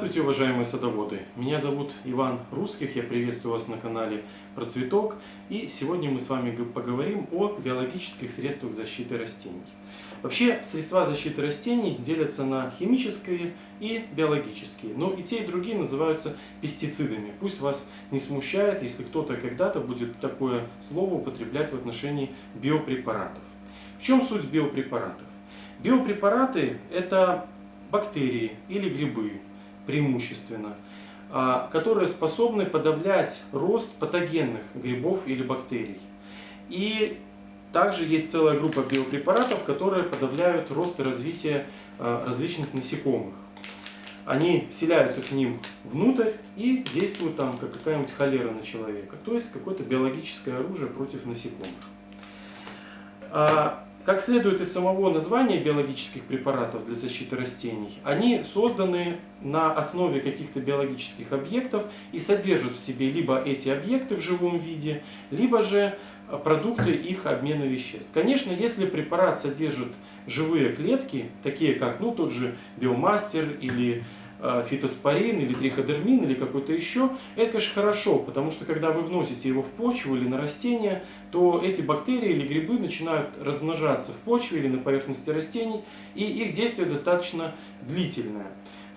Здравствуйте, уважаемые садоводы! Меня зовут Иван Русских, я приветствую вас на канале Про Цветок. И сегодня мы с вами поговорим о биологических средствах защиты растений. Вообще, средства защиты растений делятся на химические и биологические. Но и те, и другие называются пестицидами. Пусть вас не смущает, если кто-то когда-то будет такое слово употреблять в отношении биопрепаратов. В чем суть биопрепаратов? Биопрепараты – это бактерии или грибы, преимущественно, а, которые способны подавлять рост патогенных грибов или бактерий. И также есть целая группа биопрепаратов, которые подавляют рост и развитие а, различных насекомых. Они вселяются к ним внутрь и действуют там, как какая-нибудь холера на человека. То есть какое-то биологическое оружие против насекомых. Как следует из самого названия биологических препаратов для защиты растений, они созданы на основе каких-то биологических объектов и содержат в себе либо эти объекты в живом виде, либо же продукты их обмена веществ. Конечно, если препарат содержит живые клетки, такие как ну, тот же биомастер или Э, фитоспорин или триходермин или какой-то еще, это, конечно, хорошо, потому что когда вы вносите его в почву или на растения, то эти бактерии или грибы начинают размножаться в почве или на поверхности растений, и их действие достаточно длительное.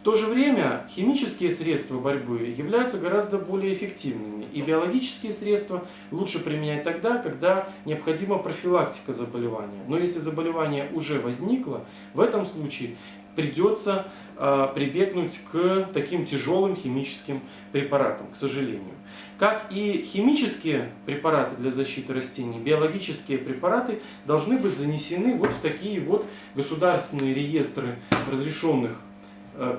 В то же время химические средства борьбы являются гораздо более эффективными, и биологические средства лучше применять тогда, когда необходима профилактика заболевания. Но если заболевание уже возникло, в этом случае придется э, прибегнуть к таким тяжелым химическим препаратам, к сожалению. Как и химические препараты для защиты растений, биологические препараты должны быть занесены вот в такие вот государственные реестры разрешенных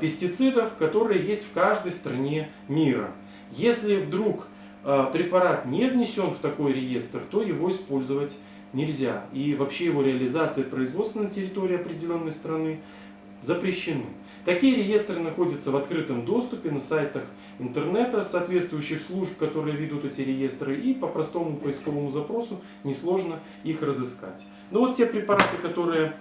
пестицидов, которые есть в каждой стране мира. Если вдруг э, препарат не внесен в такой реестр, то его использовать нельзя. И вообще его реализация и производство на территории определенной страны запрещены. Такие реестры находятся в открытом доступе на сайтах интернета соответствующих служб, которые ведут эти реестры, и по простому поисковому запросу несложно их разыскать. Но вот те препараты, которые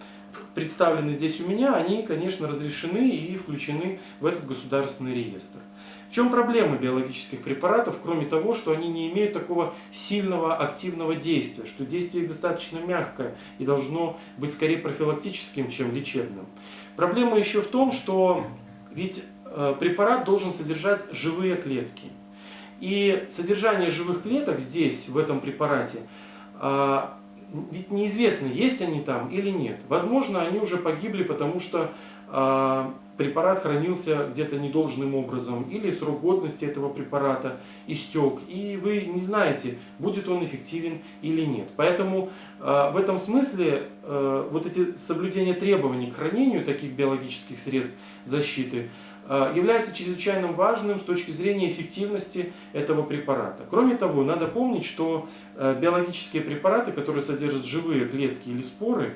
представлены здесь у меня, они, конечно, разрешены и включены в этот государственный реестр. В чем проблема биологических препаратов, кроме того, что они не имеют такого сильного активного действия, что действие достаточно мягкое и должно быть скорее профилактическим, чем лечебным. Проблема еще в том, что ведь э, препарат должен содержать живые клетки. И содержание живых клеток здесь, в этом препарате, а, ведь неизвестно, есть они там или нет. Возможно, они уже погибли, потому что а, препарат хранился где-то недолжным образом, или срок годности этого препарата истек, и вы не знаете, будет он эффективен или нет. Поэтому э, в этом смысле э, вот эти соблюдения требований к хранению таких биологических средств защиты э, является чрезвычайно важным с точки зрения эффективности этого препарата. Кроме того, надо помнить, что э, биологические препараты, которые содержат живые клетки или споры,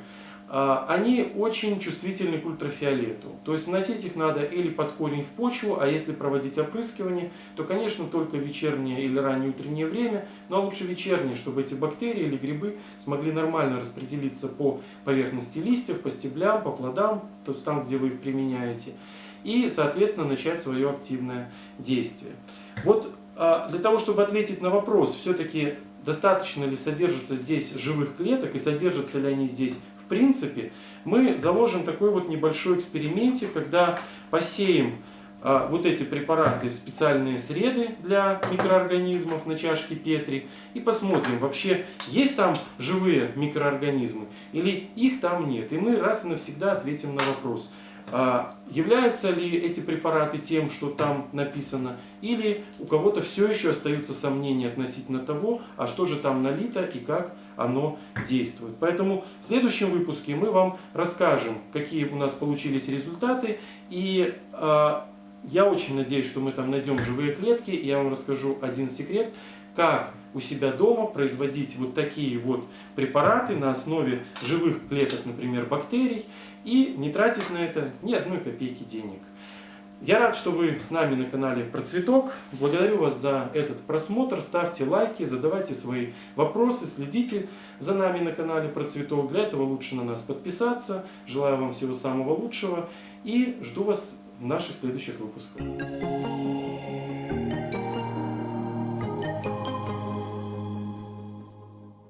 а, они очень чувствительны к ультрафиолету. То есть носить их надо или под корень в почву, а если проводить опрыскивание, то, конечно, только вечернее или раннее утреннее время, но лучше вечернее, чтобы эти бактерии или грибы смогли нормально распределиться по поверхности листьев, по стеблям, по плодам, то есть там, где вы их применяете, и, соответственно, начать свое активное действие. Вот а, для того, чтобы ответить на вопрос, все-таки достаточно ли содержится здесь живых клеток и содержатся ли они здесь в принципе, мы заложим такой вот небольшой экспериментик, когда посеем а, вот эти препараты в специальные среды для микроорганизмов на чашке Петри и посмотрим, вообще есть там живые микроорганизмы или их там нет. И мы раз и навсегда ответим на вопрос – а, являются ли эти препараты тем, что там написано, или у кого-то все еще остаются сомнения относительно того, а что же там налито и как оно действует. Поэтому в следующем выпуске мы вам расскажем, какие у нас получились результаты, и э, я очень надеюсь, что мы там найдем живые клетки, и я вам расскажу один секрет, как у себя дома производить вот такие вот препараты на основе живых клеток, например, бактерий, и не тратить на это ни одной копейки денег. Я рад, что вы с нами на канале Процветок. Благодарю вас за этот просмотр. Ставьте лайки, задавайте свои вопросы, следите за нами на канале Процветок. Для этого лучше на нас подписаться. Желаю вам всего самого лучшего и жду вас в наших следующих выпусках.